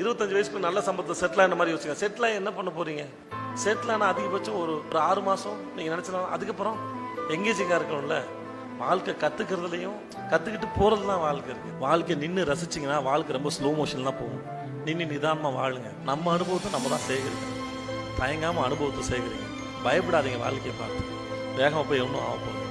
இருபத்தஞ்சு வயசுக்கு நல்ல சம்பளத்தை செட்டில் ஆன மாதிரி யோசிங்க. செட்டில் ஆகி என்ன பண்ண போறீங்க? செட்டில் ஆனால் அதிகபட்சம் ஒரு ஒரு ஆறு மாதம் நீங்கள் நினச்சலாம் அதுக்கப்புறம் எங்கேஜிங்காக இருக்கணும்ல. வாழ்க்கை கற்றுக்கிறதுலையும் கற்றுக்கிட்டு போகிறது தான் வாழ்க்கை இருக்குது வாழ்க்கை நின்று ரசிச்சிங்கன்னா வாழ்க்கை ரொம்ப ஸ்லோ மோஷன் தான் போகும். நின்று நிதானமாக வாழுங்க. நம்ம அனுபவத்தை நம்ம தான் சேகரிக்கணும். தயங்காமல் அனுபவத்தை சேகரிங்க. பயப்படாதீங்க வாழ்க்கையை பார்த்து. வேகமாக போய் ஒன்றும் ஆக போகுது.